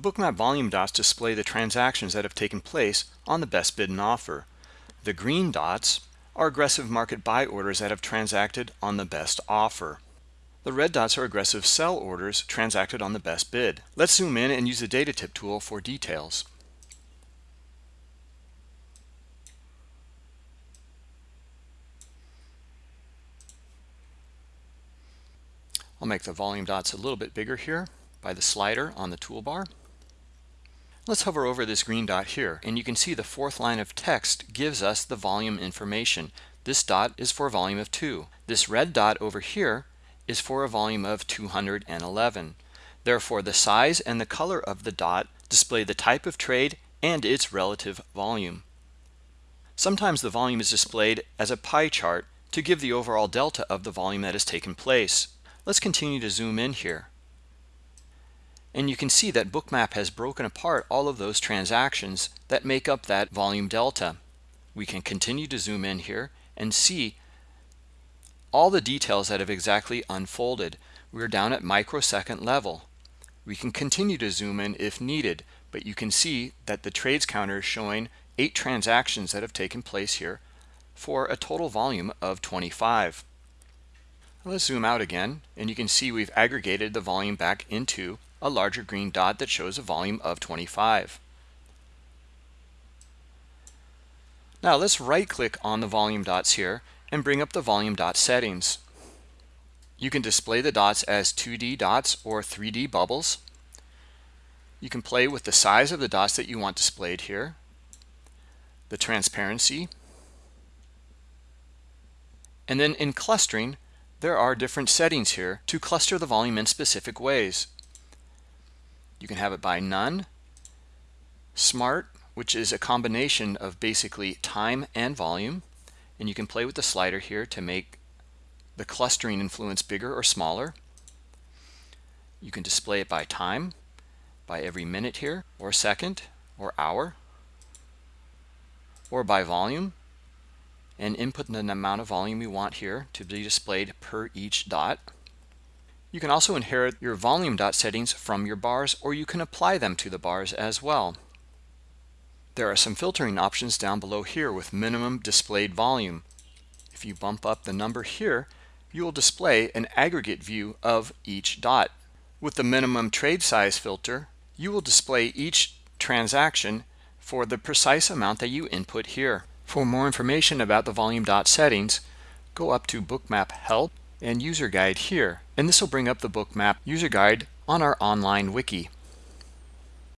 The bookmap volume dots display the transactions that have taken place on the best bid and offer. The green dots are aggressive market buy orders that have transacted on the best offer. The red dots are aggressive sell orders transacted on the best bid. Let's zoom in and use the data tip tool for details. I'll make the volume dots a little bit bigger here by the slider on the toolbar. Let's hover over this green dot here and you can see the fourth line of text gives us the volume information. This dot is for a volume of 2. This red dot over here is for a volume of 211. Therefore, the size and the color of the dot display the type of trade and its relative volume. Sometimes the volume is displayed as a pie chart to give the overall delta of the volume that has taken place. Let's continue to zoom in here. And you can see that Bookmap has broken apart all of those transactions that make up that volume delta. We can continue to zoom in here and see all the details that have exactly unfolded. We're down at microsecond level. We can continue to zoom in if needed, but you can see that the trades counter is showing eight transactions that have taken place here for a total volume of 25. Let's zoom out again and you can see we've aggregated the volume back into a larger green dot that shows a volume of 25. Now let's right click on the volume dots here and bring up the volume dot settings. You can display the dots as 2D dots or 3D bubbles. You can play with the size of the dots that you want displayed here, the transparency, and then in clustering, there are different settings here to cluster the volume in specific ways. You can have it by none, smart, which is a combination of basically time and volume. And you can play with the slider here to make the clustering influence bigger or smaller. You can display it by time, by every minute here, or second, or hour, or by volume, and input the amount of volume you want here to be displayed per each dot. You can also inherit your volume dot settings from your bars or you can apply them to the bars as well. There are some filtering options down below here with minimum displayed volume. If you bump up the number here, you will display an aggregate view of each dot. With the minimum trade size filter, you will display each transaction for the precise amount that you input here. For more information about the volume dot settings, go up to Bookmap Help and User Guide here and this will bring up the bookmap user guide on our online wiki.